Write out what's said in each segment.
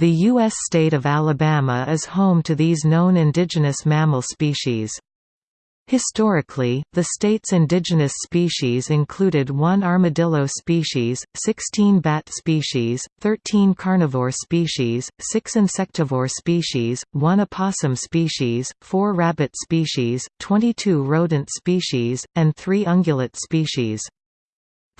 The U.S. state of Alabama is home to these known indigenous mammal species. Historically, the state's indigenous species included one armadillo species, 16 bat species, 13 carnivore species, 6 insectivore species, 1 opossum species, 4 rabbit species, 22 rodent species, and 3 ungulate species.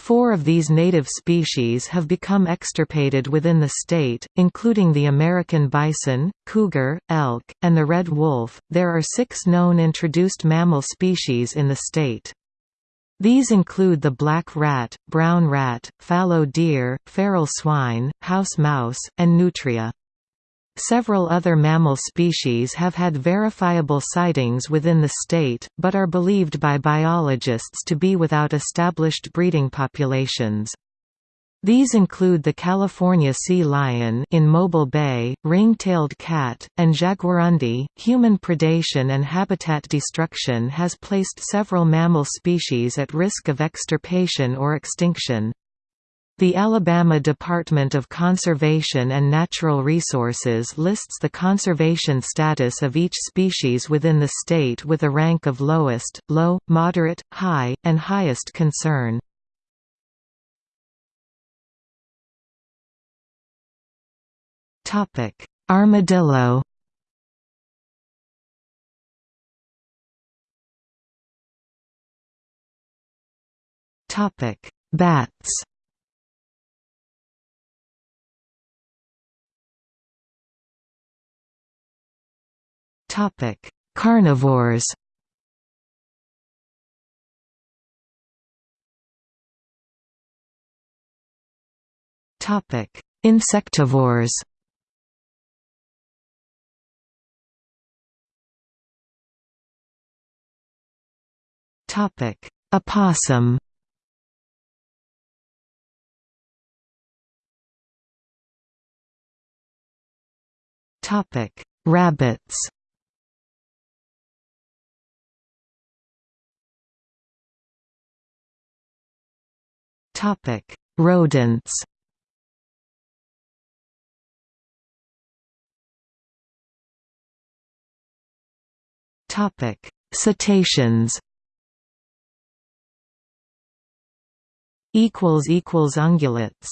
Four of these native species have become extirpated within the state, including the American bison, cougar, elk, and the red wolf. There are six known introduced mammal species in the state. These include the black rat, brown rat, fallow deer, feral swine, house mouse, and nutria. Several other mammal species have had verifiable sightings within the state, but are believed by biologists to be without established breeding populations. These include the California sea lion in Mobile Bay, ring-tailed cat, and jaguarundi. Human predation and habitat destruction has placed several mammal species at risk of extirpation or extinction. The Alabama Department of Conservation and Natural Resources lists the conservation status of each species within the state with a rank of lowest, low, moderate, high, and highest concern. Armadillo Bats Topic: Carnivores. Topic: Insectivores. Topic: Opossum. Topic: Rabbits. Topic: Rodents. Topic: Cetaceans. Equals equals ungulates.